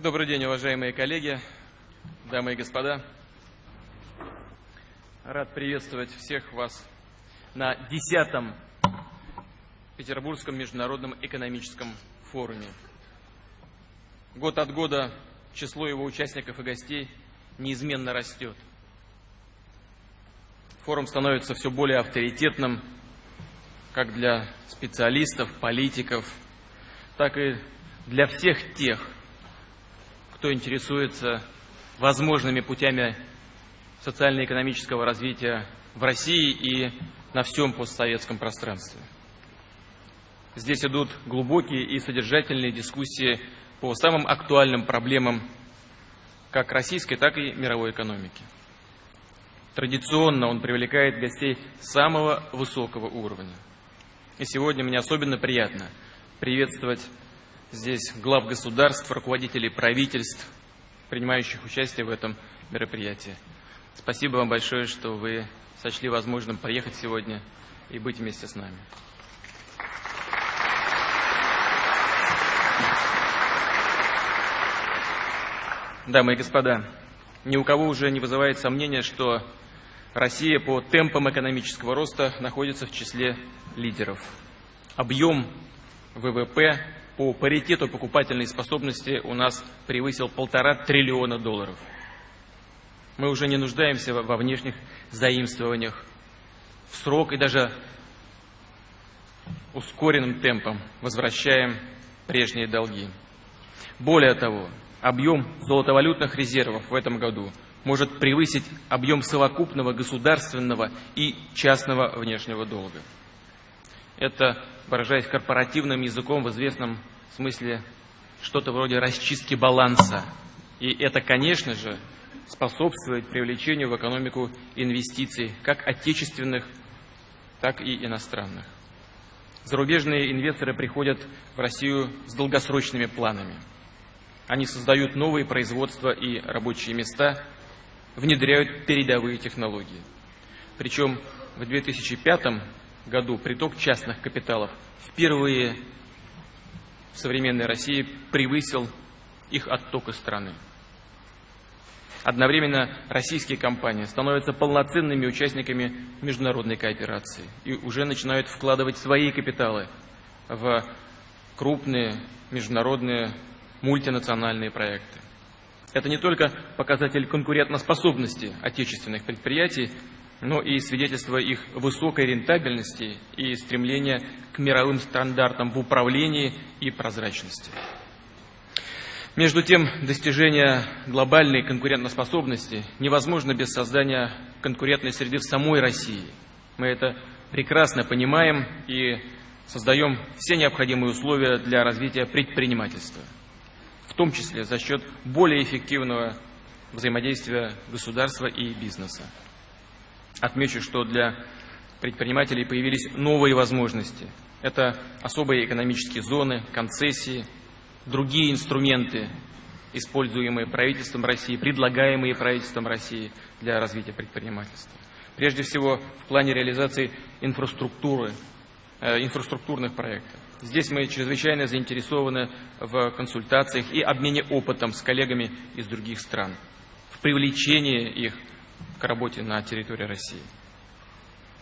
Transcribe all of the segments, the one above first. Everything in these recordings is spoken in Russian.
Добрый день, уважаемые коллеги, дамы и господа. Рад приветствовать всех вас на десятом Петербургском международном экономическом форуме. Год от года число его участников и гостей неизменно растет. Форум становится все более авторитетным как для специалистов, политиков, так и для всех тех, кто интересуется возможными путями социально-экономического развития в России и на всем постсоветском пространстве. Здесь идут глубокие и содержательные дискуссии по самым актуальным проблемам как российской, так и мировой экономики. Традиционно он привлекает гостей самого высокого уровня. И сегодня мне особенно приятно приветствовать здесь глав государств, руководителей правительств, принимающих участие в этом мероприятии. Спасибо вам большое, что вы сочли возможным приехать сегодня и быть вместе с нами. Дамы и господа, ни у кого уже не вызывает сомнения, что Россия по темпам экономического роста находится в числе лидеров. Объем ВВП по паритету покупательной способности у нас превысил полтора триллиона долларов. Мы уже не нуждаемся во внешних заимствованиях. В срок и даже ускоренным темпом возвращаем прежние долги. Более того, объем золотовалютных резервов в этом году может превысить объем совокупного государственного и частного внешнего долга. Это выражаясь корпоративным языком в известном смысле, что-то вроде расчистки баланса. И это, конечно же, способствует привлечению в экономику инвестиций, как отечественных, так и иностранных. Зарубежные инвесторы приходят в Россию с долгосрочными планами. Они создают новые производства и рабочие места, внедряют передовые технологии. Причем в 2005 году приток частных капиталов впервые в современной России превысил их отток из страны. Одновременно российские компании становятся полноценными участниками международной кооперации и уже начинают вкладывать свои капиталы в крупные международные мультинациональные проекты. Это не только показатель конкурентоспособности отечественных предприятий, но и свидетельство их высокой рентабельности и стремления к мировым стандартам в управлении и прозрачности. Между тем, достижение глобальной конкурентоспособности невозможно без создания конкурентной среды в самой России. Мы это прекрасно понимаем и создаем все необходимые условия для развития предпринимательства, в том числе за счет более эффективного взаимодействия государства и бизнеса. Отмечу, что для предпринимателей появились новые возможности. Это особые экономические зоны, концессии, другие инструменты, используемые правительством России, предлагаемые правительством России для развития предпринимательства. Прежде всего, в плане реализации инфраструктуры, э, инфраструктурных проектов. Здесь мы чрезвычайно заинтересованы в консультациях и обмене опытом с коллегами из других стран, в привлечении их к работе на территории России.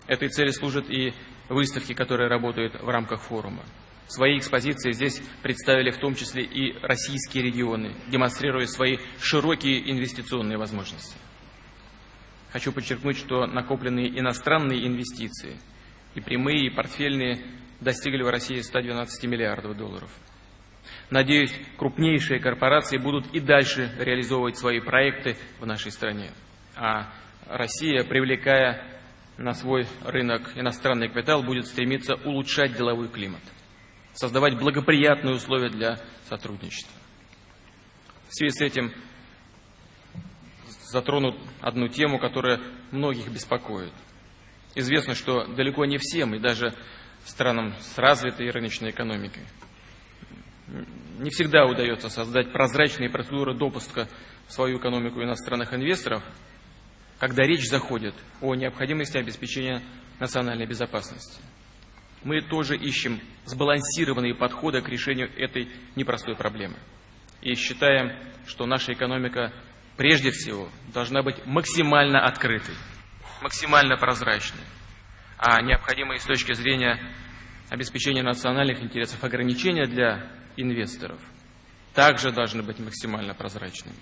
Этой цели служат и выставки, которые работают в рамках форума. Свои экспозиции здесь представили в том числе и российские регионы, демонстрируя свои широкие инвестиционные возможности. Хочу подчеркнуть, что накопленные иностранные инвестиции и прямые, и портфельные достигли в России 112 миллиардов долларов. Надеюсь, крупнейшие корпорации будут и дальше реализовывать свои проекты в нашей стране а Россия, привлекая на свой рынок иностранный капитал, будет стремиться улучшать деловой климат, создавать благоприятные условия для сотрудничества. В связи с этим затронут одну тему, которая многих беспокоит. Известно, что далеко не всем, и даже странам с развитой рыночной экономикой, не всегда удается создать прозрачные процедуры допуска в свою экономику иностранных инвесторов – когда речь заходит о необходимости обеспечения национальной безопасности. Мы тоже ищем сбалансированные подходы к решению этой непростой проблемы. и считаем, что наша экономика прежде всего должна быть максимально открытой, максимально прозрачной, а необходимые с точки зрения обеспечения национальных интересов ограничения для инвесторов также должны быть максимально прозрачными.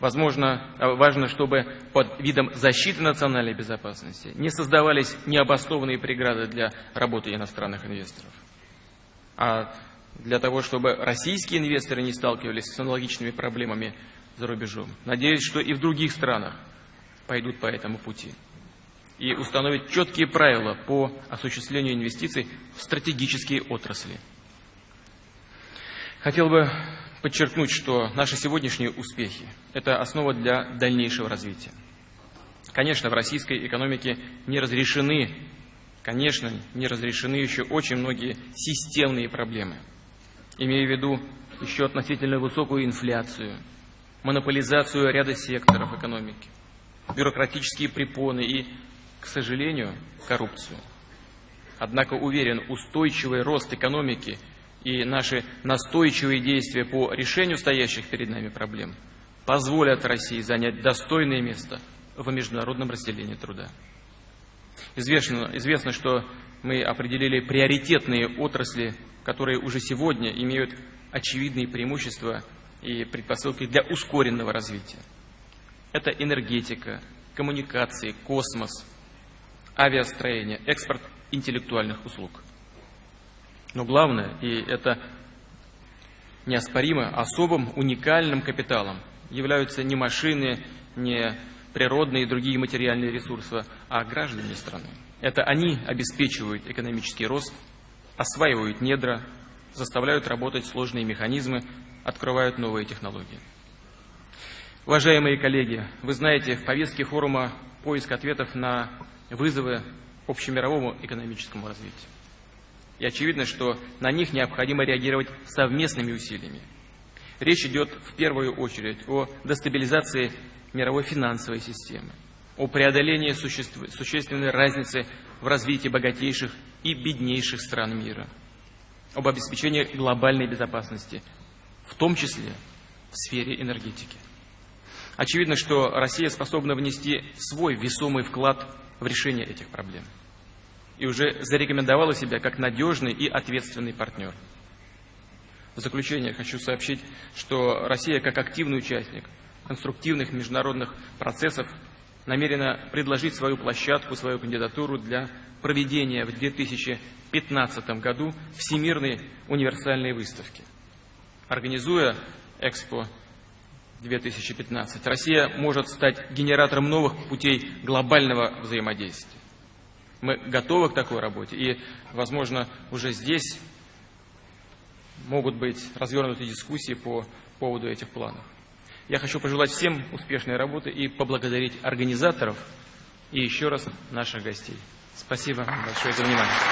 Возможно, важно, чтобы под видом защиты национальной безопасности не создавались необоснованные преграды для работы иностранных инвесторов. А для того, чтобы российские инвесторы не сталкивались с аналогичными проблемами за рубежом. Надеюсь, что и в других странах пойдут по этому пути и установят четкие правила по осуществлению инвестиций в стратегические отрасли. Хотел бы подчеркнуть, что наши сегодняшние успехи – это основа для дальнейшего развития. Конечно, в российской экономике не разрешены, конечно, не разрешены еще очень многие системные проблемы, имея в виду еще относительно высокую инфляцию, монополизацию ряда секторов экономики, бюрократические препоны и, к сожалению, коррупцию. Однако уверен, устойчивый рост экономики и наши настойчивые действия по решению стоящих перед нами проблем позволят России занять достойное место в международном разделении труда. Известно, известно, что мы определили приоритетные отрасли, которые уже сегодня имеют очевидные преимущества и предпосылки для ускоренного развития. Это энергетика, коммуникации, космос, авиастроение, экспорт интеллектуальных услуг. Но главное, и это неоспоримо, особым уникальным капиталом являются не машины, не природные и другие материальные ресурсы, а граждане страны. Это они обеспечивают экономический рост, осваивают недра, заставляют работать сложные механизмы, открывают новые технологии. Уважаемые коллеги, вы знаете, в повестке форума поиск ответов на вызовы общемировому экономическому развитию. И очевидно, что на них необходимо реагировать совместными усилиями. Речь идет в первую очередь о дестабилизации мировой финансовой системы, о преодолении существенной разницы в развитии богатейших и беднейших стран мира, об обеспечении глобальной безопасности в том числе в сфере энергетики. Очевидно, что Россия способна внести свой весомый вклад в решение этих проблем и уже зарекомендовала себя как надежный и ответственный партнер. В заключение хочу сообщить, что Россия как активный участник конструктивных международных процессов намерена предложить свою площадку, свою кандидатуру для проведения в 2015 году Всемирной универсальной выставки. Организуя Экспо 2015, Россия может стать генератором новых путей глобального взаимодействия. Мы готовы к такой работе, и, возможно, уже здесь могут быть развернуты дискуссии по поводу этих планов. Я хочу пожелать всем успешной работы и поблагодарить организаторов и еще раз наших гостей. Спасибо большое за внимание.